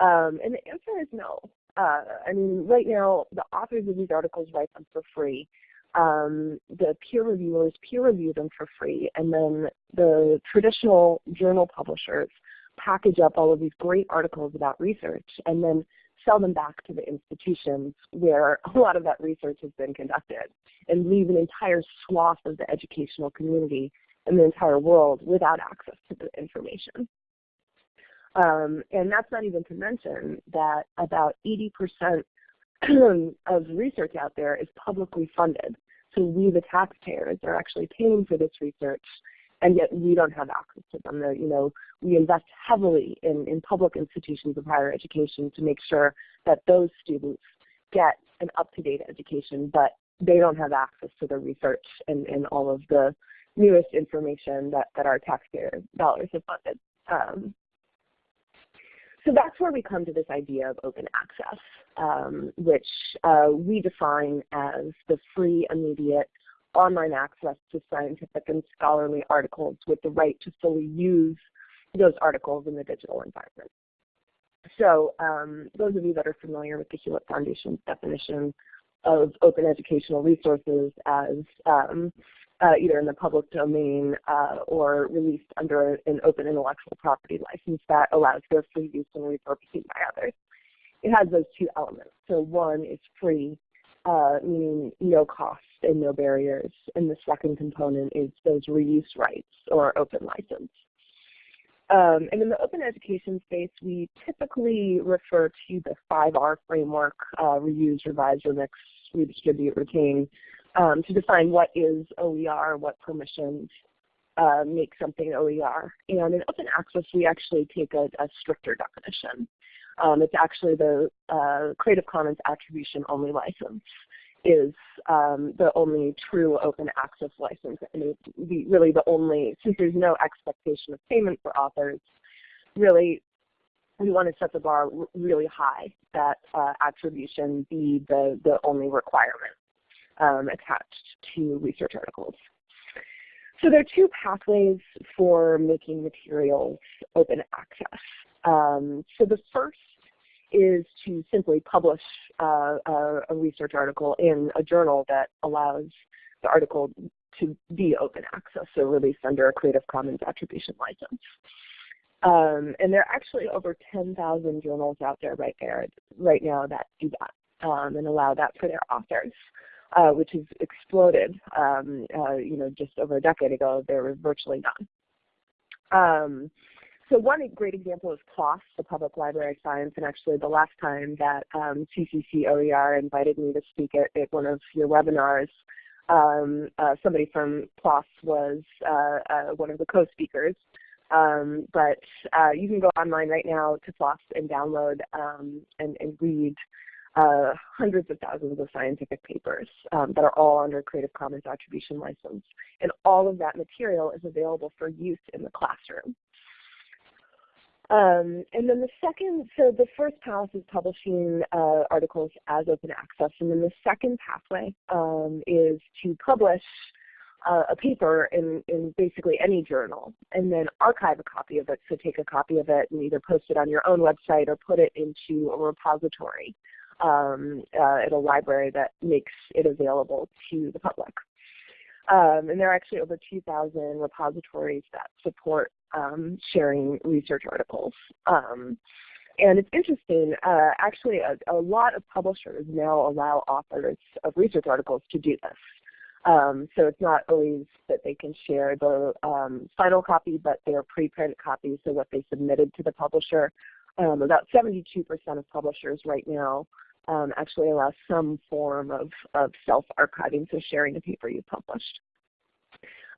Um, and the answer is no. Uh, I mean, right now, the authors of these articles write them for free. Um, the peer reviewers peer review them for free, and then the traditional journal publishers package up all of these great articles about research and then sell them back to the institutions where a lot of that research has been conducted and leave an entire swath of the educational community in the entire world without access to the information. Um, and that's not even to mention that about 80% of research out there is publicly funded. So we, the taxpayers, are actually paying for this research, and yet we don't have access to them. you know, we invest heavily in, in public institutions of higher education to make sure that those students get an up-to-date education, but they don't have access to the research and, and all of the newest information that, that our taxpayer dollars have funded. Um, so that's where we come to this idea of open access, um, which uh, we define as the free, immediate, online access to scientific and scholarly articles with the right to fully use those articles in the digital environment. So um, those of you that are familiar with the Hewlett Foundation's definition of open educational resources as um, uh, either in the public domain uh, or released under an open intellectual property license that allows their free use and repurposing by others. It has those two elements. So one is free, uh, meaning no cost and no barriers. And the second component is those reuse rights or open license. Um, and in the open education space, we typically refer to the 5R framework, uh, reuse, revise, remix, redistribute, retain, um, to define what is OER, what permissions uh, make something OER. And in open access, we actually take a, a stricter definition. Um, it's actually the uh, Creative Commons attribution only license is um, the only true open access license and the, really the only, since there's no expectation of payment for authors, really we want to set the bar really high that uh, attribution be the, the only requirement um, attached to research articles. So there are two pathways for making materials open access. Um, so the first is to simply publish uh, a, a, research article in a journal that allows the article to be open access, so released under a Creative Commons attribution license. Um, and there are actually over 10,000 journals out there right there right now that do that um, and allow that for their authors uh, which has exploded. Um, uh, you know, just over a decade ago, there was virtually none. So one great example is PLOS, the Public Library of Science, and actually the last time that um, CCC OER invited me to speak at, at one of your webinars, um, uh, somebody from PLOS was uh, uh, one of the co-speakers. Um, but uh, you can go online right now to PLOS and download um, and, and, read uh, hundreds of thousands of scientific papers um, that are all under Creative Commons attribution license. And all of that material is available for use in the classroom. Um, and then the second, so the first path is publishing uh, articles as open access, and then the second pathway um, is to publish uh, a paper in, in basically any journal and then archive a copy of it. So take a copy of it and either post it on your own website or put it into a repository um, uh, at a library that makes it available to the public. Um, and there are actually over 2,000 repositories that support um, sharing research articles. Um, and it's interesting, uh, actually a, a, lot of publishers now allow authors of research articles to do this. Um, so it's not always that they can share the um, final copy, but their preprint copies, so what they submitted to the publisher. Um, about 72% of publishers right now um, actually allow some form of, of self-archiving, so sharing the paper you published.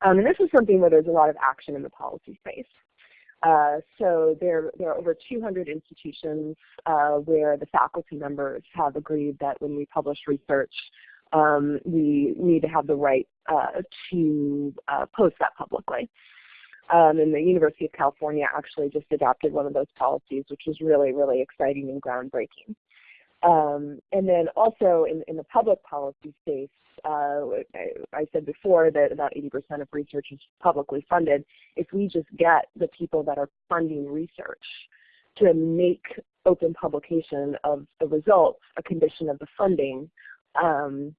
Um, and this is something where there's a lot of action in the policy space. Uh, so there, there are over 200 institutions uh, where the faculty members have agreed that when we publish research, um, we need to have the right uh, to uh, post that publicly. Um, and the University of California actually just adopted one of those policies, which was really, really exciting and groundbreaking. Um, and then also in, in the public policy space, uh, I, I, said before that about 80% of research is publicly funded. If we just get the people that are funding research to make open publication of the results a condition of the funding, um,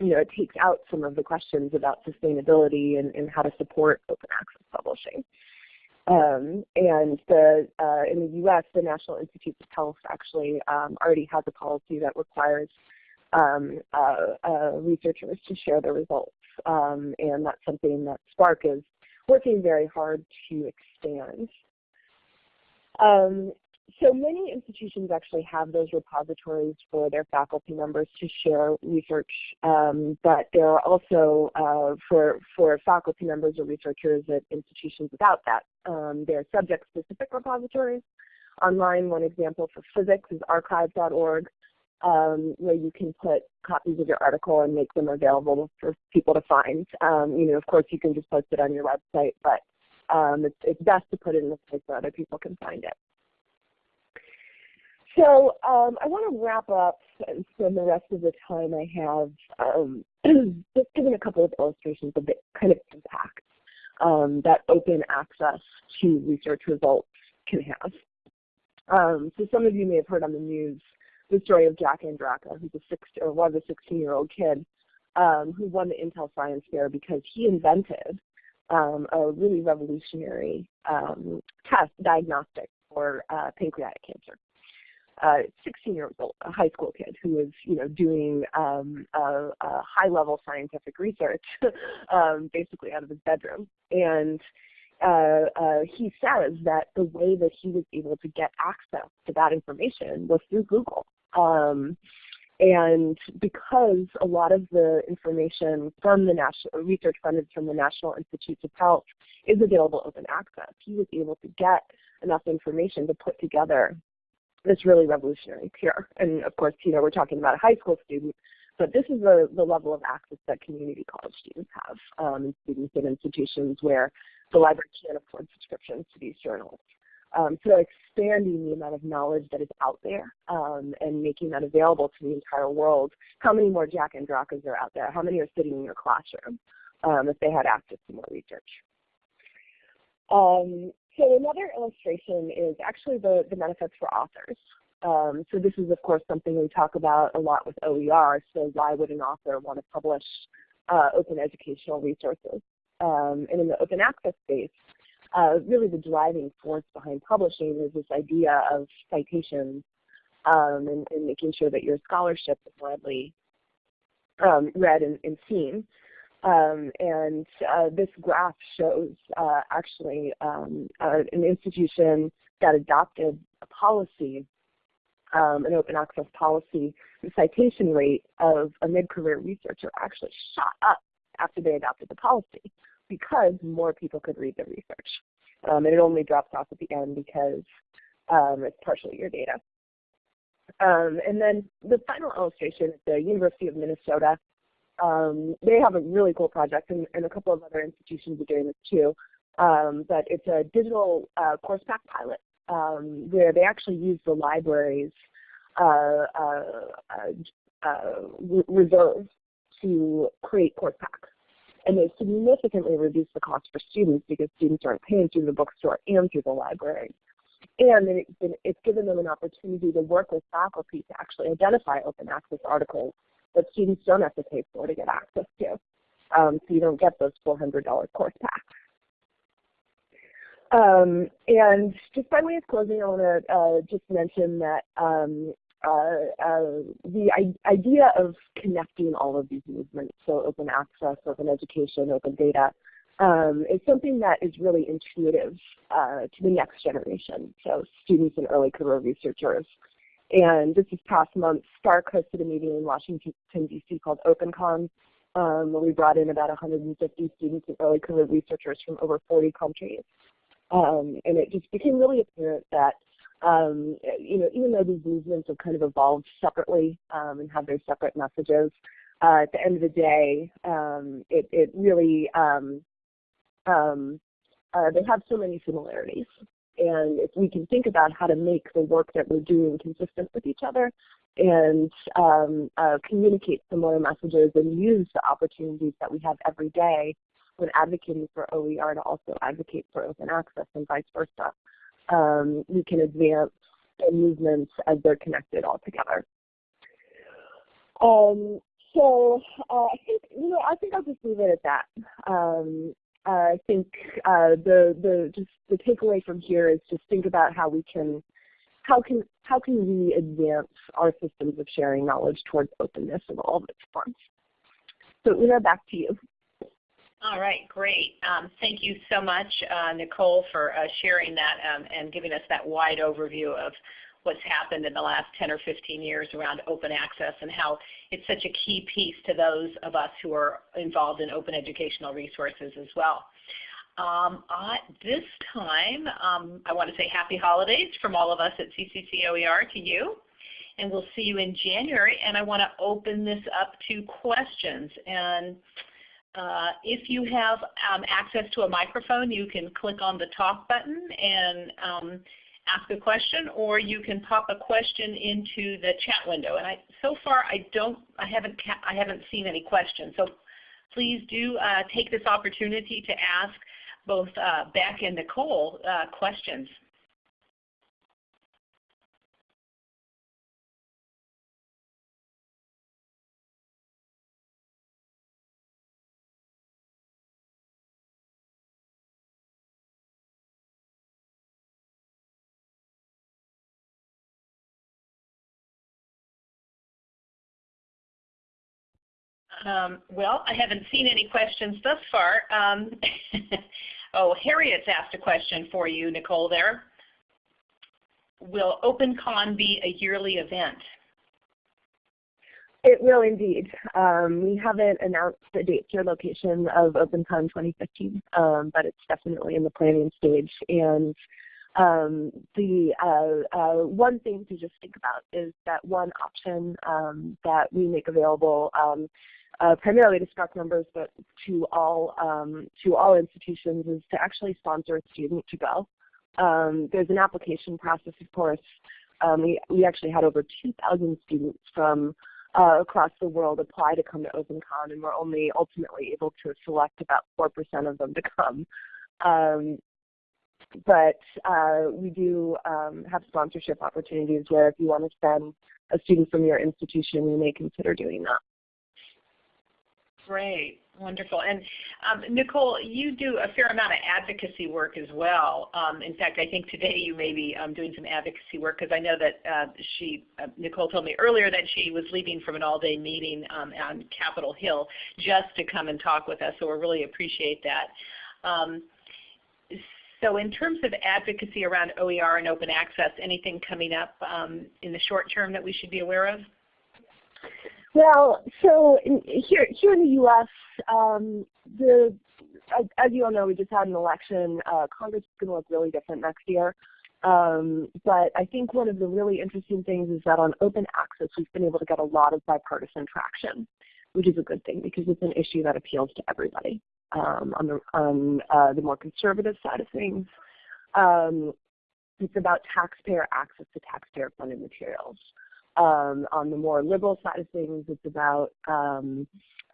you know, it takes out some of the questions about sustainability and, and how to support open access publishing. Um, and the, uh, in the U.S., the National Institutes of Health actually um, already has a policy that requires um, uh, uh, researchers to share the results. Um, and that's something that SPARC is working very hard to expand. Um, so many institutions actually have those repositories for their faculty members to share research, um, but there are also uh, for, for faculty members or researchers at institutions without that. Um, there are subject-specific repositories. Online, one example for physics is arXiv.org, um, where you can put copies of your article and make them available for people to find. Um, you know, of course, you can just post it on your website, but um, it's, it's best to put it in a place where other people can find it. So um, I want to wrap up and spend the rest of the time I have um, just giving a couple of illustrations of the kind of impact um, that open access to research results can have. Um, so some of you may have heard on the news the story of Jack Andraka, who's a six or was a 16-year-old kid um, who won the Intel Science Fair because he invented um, a really revolutionary test diagnostic for uh, pancreatic cancer uh, 16 years old, a high school kid who was, you know, doing um, a, a high-level scientific research, um, basically out of his bedroom. And uh, uh, he says that the way that he was able to get access to that information was through Google. Um, and because a lot of the information from the national research funded from the National Institutes of Health is available open access, he was able to get enough information to put together this really revolutionary cure. And of course, you know, we're talking about a high school student, but this is the, the level of access that community college students have um, students in institutions where the library can't afford subscriptions to these journals. Um, so expanding the amount of knowledge that is out there um, and making that available to the entire world. How many more Jack and Andrakas are out there? How many are sitting in your classroom um, if they had access to more research? So another illustration is actually the, the benefits for authors. Um, so this is, of course, something we talk about a lot with OER. So why would an author want to publish uh, open educational resources? Um, and in the open access space, uh, really the driving force behind publishing is this idea of citations um, and, and, making sure that your scholarship is widely um, read and, and seen. Um, and uh, this graph shows uh, actually um, uh, an institution that adopted a policy, um, an open access policy. The citation rate of a mid-career researcher actually shot up after they adopted the policy because more people could read the research. Um, and it only drops off at the end because um, it's partially your data. Um, and then the final illustration is the University of Minnesota um, they have a really cool project, and, and, a couple of other institutions are doing this too. Um, but it's a digital uh, course pack pilot um, where they actually use the library's uh, uh, uh, uh to create course packs. And they significantly reduce the cost for students because students aren't paying through the bookstore and through the library. And it's given them an opportunity to work with faculty to actually identify open access articles that students don't have to pay for to get access to. Um, so you don't get those $400 course packs. Um, and just way of closing, I want to uh, just mention that um, uh, uh, the idea of connecting all of these movements, so open access, open education, open data, um, is something that is really intuitive uh, to the next generation, so students and early career researchers. And this is past month, SPARC hosted a meeting in Washington, D.C. called OpenCon, um, where we brought in about 150 students and early career researchers from over 40 countries. Um, and it just became really apparent that, um, you know, even though these movements have kind of evolved separately um, and have their separate messages, uh, at the end of the day, um, it, it, really, um, uh, they have so many similarities. And if we can think about how to make the work that we're doing consistent with each other and um, uh, communicate similar messages and use the opportunities that we have every day when advocating for OER to also advocate for open access and vice versa. Um, we can advance the movements as they're connected all together. Um, so uh, I think you know I think I'll just leave it at that. Um, I think uh, the the just the takeaway from here is just think about how we can how can how can we advance our systems of sharing knowledge towards openness in all of its forms. So Una, back to you. All right, great. Um, thank you so much, uh, Nicole, for uh, sharing that um, and giving us that wide overview of what's happened in the last 10 or 15 years around open access and how it's such a key piece to those of us who are involved in open educational resources as well. Um, at this time, um, I want to say happy holidays from all of us at CCC OER to you. And we'll see you in January. And I want to open this up to questions. And uh, if you have um, access to a microphone, you can click on the talk button and um, ask a question, or you can pop a question into the chat window. And I, so far, I don't, I haven't, I haven't seen any questions. So please do uh, take this opportunity to ask both uh, Beck and Nicole uh, questions. Um, well, I haven't seen any questions thus far. Um, oh, Harriet's asked a question for you, Nicole, there. Will OpenCon be a yearly event? It will indeed. Um, we haven't announced the date or location of OpenCon 2015, um, but it's definitely in the planning stage. And um, the uh, uh, one thing to just think about is that one option um, that we make available um, uh, primarily to SPARC members, but to all um, to all institutions, is to actually sponsor a student to go. Um, there's an application process, of course. Um, we, we actually had over 2,000 students from uh, across the world apply to come to OpenCon, and we're only ultimately able to select about 4% of them to come. Um, but uh, we do um, have sponsorship opportunities where if you want to send a student from your institution, you may consider doing that. Great, wonderful. And um, Nicole, you do a fair amount of advocacy work as well. Um, in fact, I think today you may be um, doing some advocacy work because I know that uh, she, uh, Nicole told me earlier that she was leaving from an all-day meeting um, on Capitol Hill just to come and talk with us, so we really appreciate that. Um, so in terms of advocacy around OER and open access, anything coming up um, in the short term that we should be aware of? Well, so in, here here in the U.S., um, the as, as, you all know, we just had an election. Uh, Congress is going to look really different next year. Um, but I think one of the really interesting things is that on open access, we've been able to get a lot of bipartisan traction, which is a good thing because it's an issue that appeals to everybody. Um, on the on uh, the more conservative side of things, um, it's about taxpayer access to taxpayer-funded materials. Um, on the more liberal side of things, it's about um,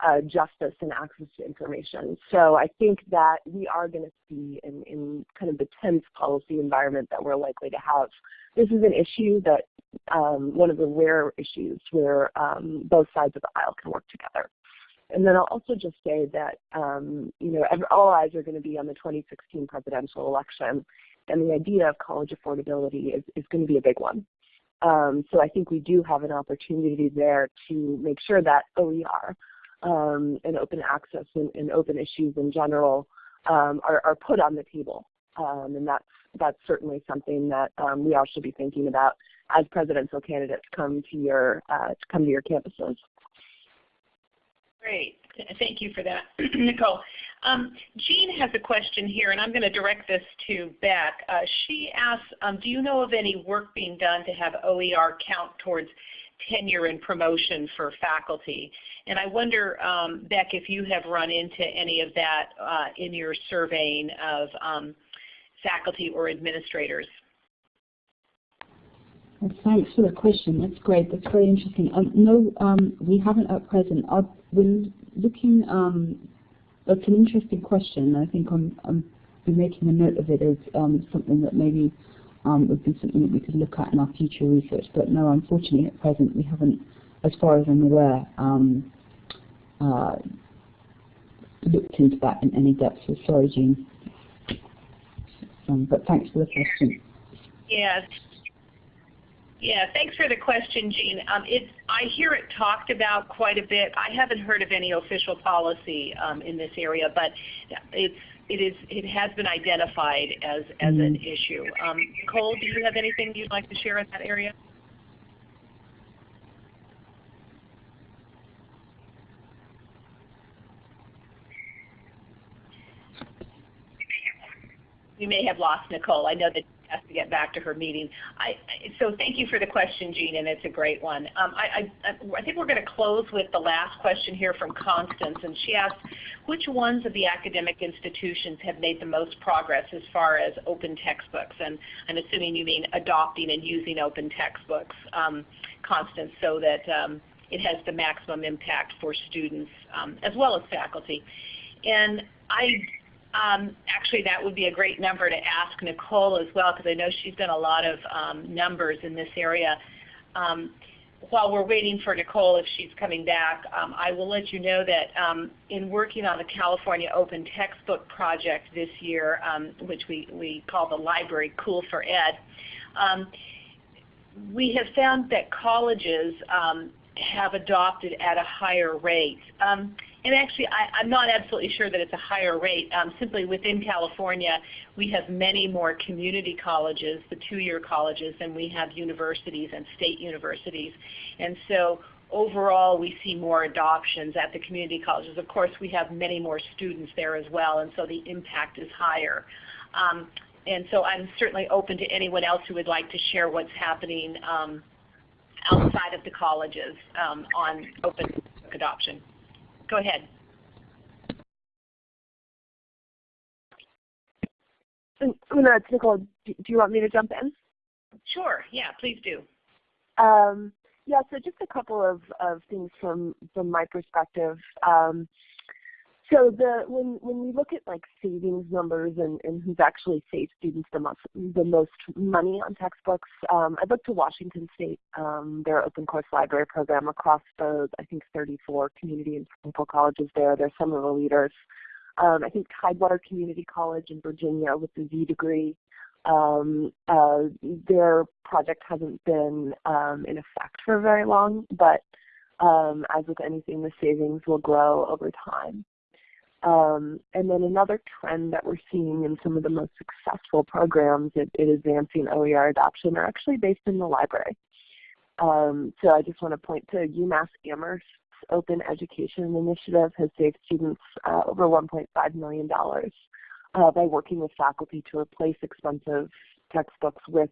uh, justice and access to information. So I think that we are going to see in, in, kind of the tense policy environment that we're likely to have. This is an issue that um, one of the rare issues where um, both sides of the aisle can work together. And then I'll also just say that um, you know all eyes are going to be on the 2016 presidential election, and the idea of college affordability is, is going to be a big one. Um, so I think we do have an opportunity there to make sure that OER um, and open access and, and, open issues in general um, are, are, put on the table. Um, and that's, that's certainly something that um, we all should be thinking about as presidential candidates come to your, uh, come to your campuses. Great. Thank you for that, Nicole. Um, Jean has a question here, and I'm going to direct this to Beck. Uh, she asks, um, do you know of any work being done to have OER count towards tenure and promotion for faculty? And I wonder, um, Beck, if you have run into any of that uh, in your surveying of, um, faculty or administrators? Thanks for the question. That's great. That's very interesting. Um, no, um, we haven't at present. we're looking. Um, that's an interesting question. I think I'm, I'm making a note of it as um, something that maybe um, would be something that we could look at in our future research. But no, unfortunately, at present, we haven't, as far as I'm aware, um, uh, looked into that in any depth. So sorry, Jean. Um, but thanks for the question. Yes. Yeah, thanks for the question, Jean. Um, it's, I hear it talked about quite a bit. I haven't heard of any official policy um, in this area, but it's, it, is, it has been identified as, as an Mm. issue. Um, Nicole, do you have anything you'd like to share in that area? We may have lost Nicole. I know that has to get back to her meeting. I, so thank you for the question, Jean, and it's a great one. Um, I, I, I think we're going to close with the last question here from Constance, and she asks, which ones of the academic institutions have made the most progress as far as open textbooks? And I'm assuming you mean adopting and using open textbooks, um, Constance, so that um, it has the maximum impact for students um, as well as faculty. And I um, actually, that would be a great number to ask Nicole as well, because I know she's done a lot of um, numbers in this area. Um, while we're waiting for Nicole, if she's coming back, um, I will let you know that um, in working on the California Open Textbook Project this year, um, which we, we call the library COOL4Ed, we have found that colleges have adopted at a higher rate. Um, and actually, I, I'm not absolutely sure that it's a higher rate. Um, simply within California, we have many more community colleges, the two-year colleges, than we have universities and state universities. And so overall, we see more adoptions at the community colleges. Of course, we have many more students there as well, and so the impact is higher. Um, and so I'm certainly open to anyone else who would like to share what's happening um, outside of the colleges um, on open book adoption. Go ahead. Una, it's Nicole. Do, do you want me to jump in? Sure. Yeah, please do. Um, yeah, so just a couple of, of things from, from my perspective. Um, so the when when we look at like savings numbers and, and who's actually saved students the most the most money on textbooks, um, I'd look to Washington State, um, their open course library program across the I think 34 community and technical colleges there. They're some of the leaders. Um, I think Tidewater Community College in Virginia with the Z degree. Um, uh, their project hasn't been um, in effect for very long, but um, as with anything, the savings will grow over time. Um, and then another trend that we're seeing in some of the most successful programs at, in advancing OER adoption are actually based in the library. Um, so I just want to point to UMass Amherst's Open Education Initiative has saved students uh, over $1.5 million uh, by working with faculty to replace expensive textbooks with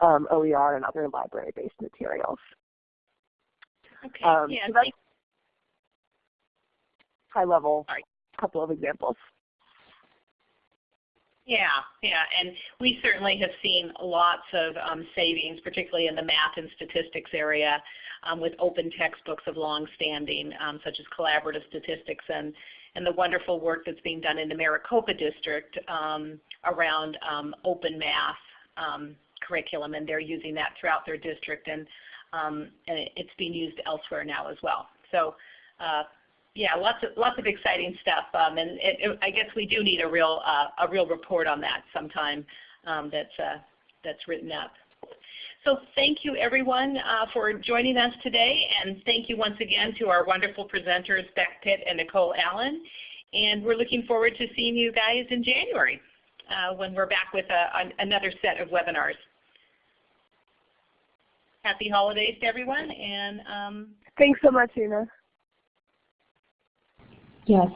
um, OER and other library-based materials. Okay. Um, yeah, so that's high level. Couple of examples. Yeah, yeah, and we certainly have seen lots of um, savings, particularly in the math and statistics area, um, with open textbooks of long standing, um, such as collaborative statistics and, and the wonderful work that's being done in the Maricopa District um, around um, open math um, curriculum, and they're using that throughout their district, and, and it's being used elsewhere now as well. So uh, yeah, lots of lots of exciting stuff, um, and it, it, I guess we do need a real uh, a real report on that sometime um, that's uh, that's written up. So thank you everyone uh, for joining us today, and thank you once again to our wonderful presenters Beck Pitt and Nicole Allen. And we're looking forward to seeing you guys in January uh, when we're back with a, an, another set of webinars. Happy holidays to everyone, and um, Thanks so much, Una. Yeah,